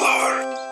more.